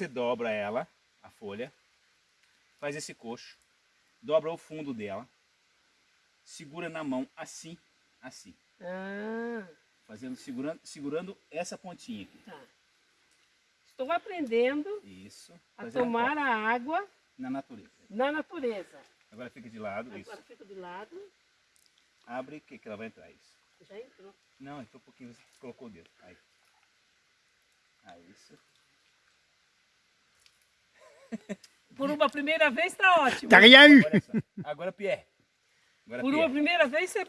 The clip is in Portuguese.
você dobra ela, a folha, faz esse coxo, dobra o fundo dela, segura na mão assim, assim, Ah, fazendo, segurando, segurando essa pontinha aqui. tá. Estou aprendendo Isso. a tomar ó, a água na natureza. na natureza. Agora fica de lado, isso. Agora fico de lado. Abre que, que ela vai entrar, isso. Já entrou. Não, entrou um pouquinho, você colocou o dedo. Aí. Aí, isso. Por uma primeira vez está ótimo. Tá ganhando. Olha só. Agora, Pierre. Agora, Por Pierre. uma primeira vez você